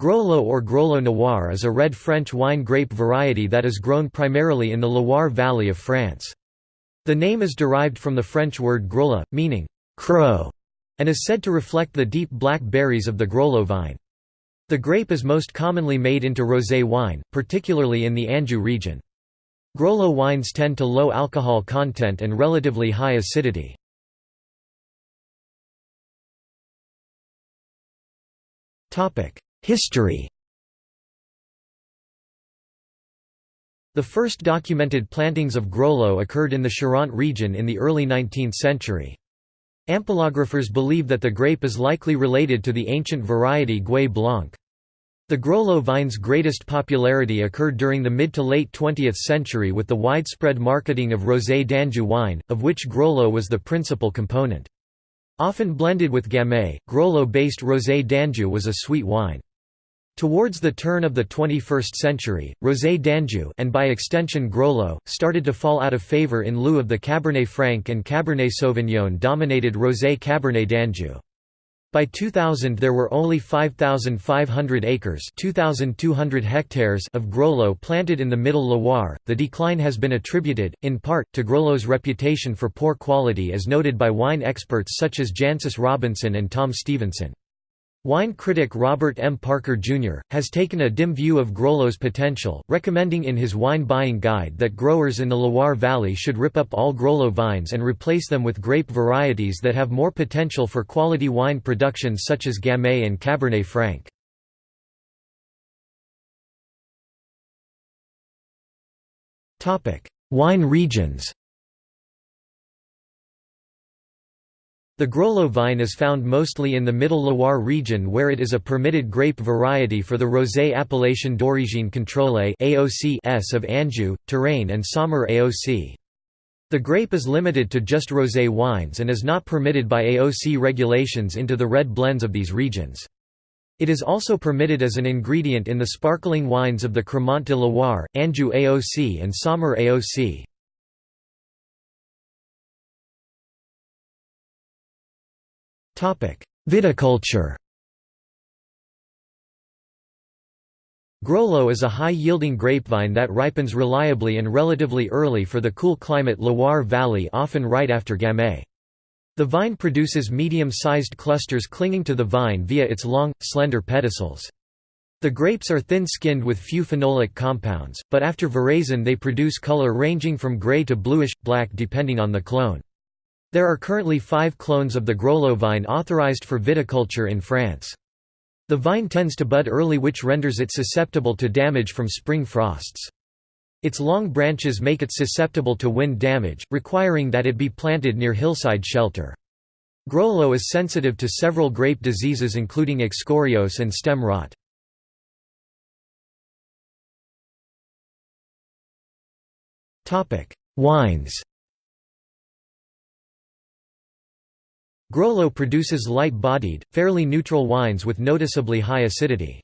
Grolleau or Groslo Noir is a red French wine grape variety that is grown primarily in the Loire Valley of France. The name is derived from the French word grola, meaning crow, and is said to reflect the deep black berries of the Grolleau vine. The grape is most commonly made into rosé wine, particularly in the Anjou region. Grolleau wines tend to low alcohol content and relatively high acidity. History The first documented plantings of Grolleau occurred in the Charente region in the early 19th century. Ampelographers believe that the grape is likely related to the ancient variety Gouais Blanc. The Grolleau vine's greatest popularity occurred during the mid to late 20th century with the widespread marketing of Rosé d'Anjou wine, of which Grolleau was the principal component. Often blended with Gamay, Grolleau-based Rosé d'Anjou was a sweet wine. Towards the turn of the 21st century, Rosé d'Anjou and by extension Grolleau, started to fall out of favor in lieu of the Cabernet Franc and Cabernet Sauvignon dominated Rosé Cabernet d'Anjou. By 2000 there were only 5,500 acres 2,200 hectares of Grolleau planted in the Middle Loire. The decline has been attributed, in part, to Grolleau's reputation for poor quality as noted by wine experts such as Jancis Robinson and Tom Stevenson. Wine critic Robert M. Parker, Jr., has taken a dim view of Grolleau's potential, recommending in his wine buying guide that growers in the Loire Valley should rip up all Grolleau vines and replace them with grape varieties that have more potential for quality wine production such as Gamay and Cabernet Franc. Wine regions The Grolleau vine is found mostly in the Middle Loire region where it is a permitted grape variety for the Rosé Appellation d'origine contrôlée of Anjou, Touraine and Saumur AOC. The grape is limited to just rosé wines and is not permitted by AOC regulations into the red blends of these regions. It is also permitted as an ingredient in the sparkling wines of the Crémant de Loire, Anjou AOC and Saumur AOC. Viticulture Grolleau is a high-yielding grapevine that ripens reliably and relatively early for the cool climate Loire Valley often right after Gamay. The vine produces medium-sized clusters clinging to the vine via its long, slender pedicels. The grapes are thin-skinned with few phenolic compounds, but after veraison they produce color ranging from gray to bluish-black depending on the clone. There are currently five clones of the Grolleau vine authorized for viticulture in France. The vine tends to bud early which renders it susceptible to damage from spring frosts. Its long branches make it susceptible to wind damage, requiring that it be planted near hillside shelter. Grolleau is sensitive to several grape diseases including excoriose and stem rot. Wines Grolleau produces light-bodied, fairly neutral wines with noticeably high acidity.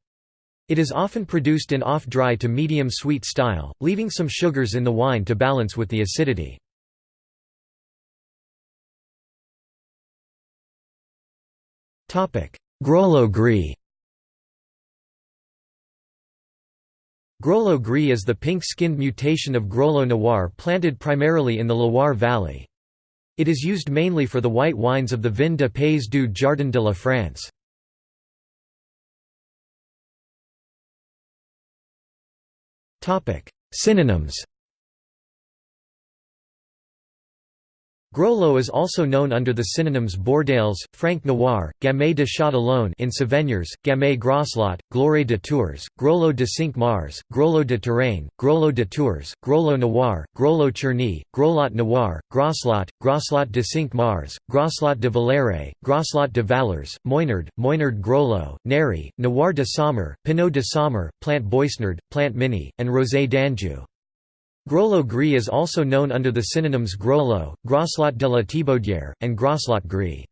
It is often produced in off-dry to medium-sweet style, leaving some sugars in the wine to balance with the acidity. Grolleau Gris Grolleau Gris is the pink-skinned mutation of Grolleau Noir planted primarily in the Loire Valley. It is used mainly for the white wines of the Vin de Pays du Jardin de la France. Synonyms Grolleau is also known under the synonyms Bordales, Franc Noir, Gamay de Châtillon in Savennières, Gamay Groslot, Gloire de Tours, Grolleau de Cinq Mars, Grolleau de Touraine, Grolleau de Tours, Grolleau Noir, Groslo Cherny, Groslot Noir, Groslot, Groslot de Cinq Mars, Groslot de Valère, Groslot de Valers, Moynard, Moynard Groslo, Neri, Noir de Saumur, Pinot de Saumur, Plant Boisnard, Plant Mini, and Rosé d'Anjou. Grolleau gris is also known under the synonyms Grolleau, Groslot de la Thibaudière, and Groslot gris.